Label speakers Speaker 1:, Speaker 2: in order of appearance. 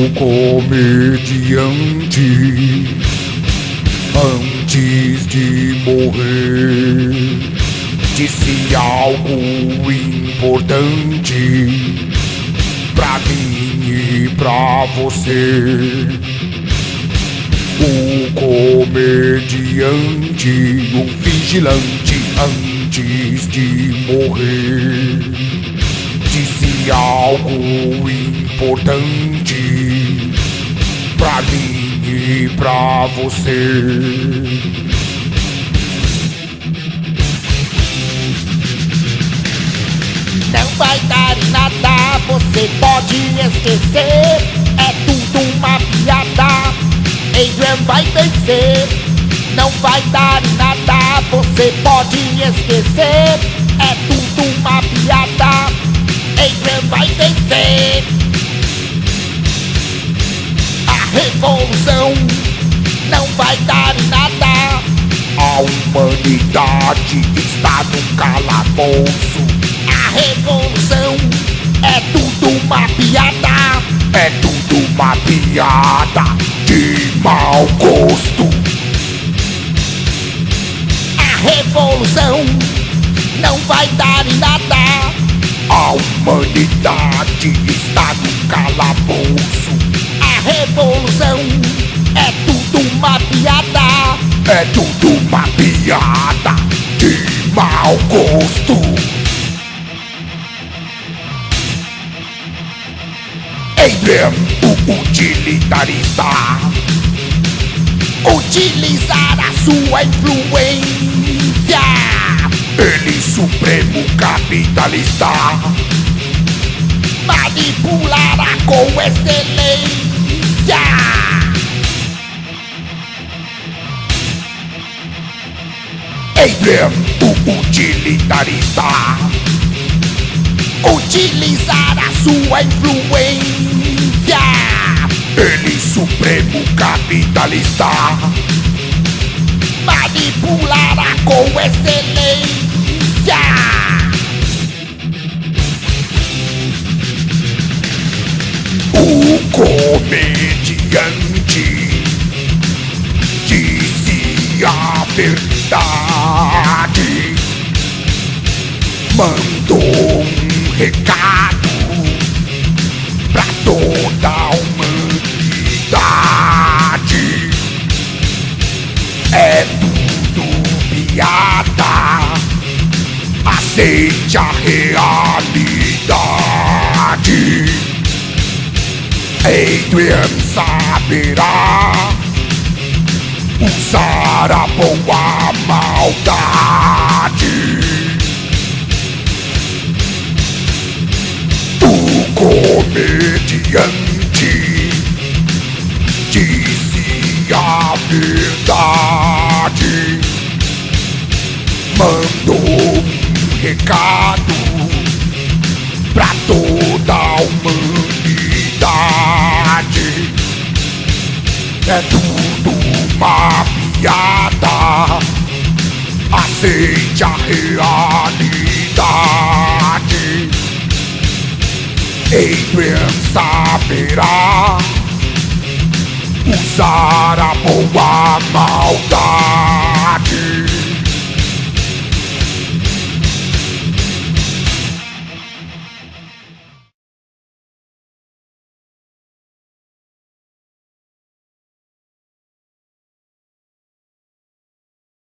Speaker 1: O comediante antes de morrer disse algo importante pra mim e pra você. O comediante, o vigilante antes de morrer algo importante pra mim e pra você.
Speaker 2: Não vai dar em nada, você pode esquecer. É tudo uma piada. Adrian vai vencer. Não vai dar em nada, você pode esquecer. Vai vencer. A revolução não vai dar em nada.
Speaker 1: A humanidade está no calabouço.
Speaker 2: A revolução é tudo uma piada.
Speaker 1: É tudo uma piada de mau gosto.
Speaker 2: A revolução não vai dar em nada.
Speaker 1: A humanidade está no calabouço.
Speaker 2: A revolução é tudo uma piada.
Speaker 1: É tudo uma piada de mau gosto. Adrian, o utilitarista,
Speaker 2: Utilizar a sua influência.
Speaker 1: ele supremo capitalista,
Speaker 2: Manipulará com excelência.
Speaker 1: Adrian, utilitarista,
Speaker 2: Utilizar a sua influência.
Speaker 1: ele supremo capitalista,
Speaker 2: Manipulará com excelência.
Speaker 1: O comediante disse a verdade, mandou um recado pra toda aceite a realidade. Adrian saberá usar a boa maldade. O comediante disse a verdade, mandou recado pra toda a humanidade. É tudo uma piada. Aceite a realidade. Adrian saberá usar a boa maldade.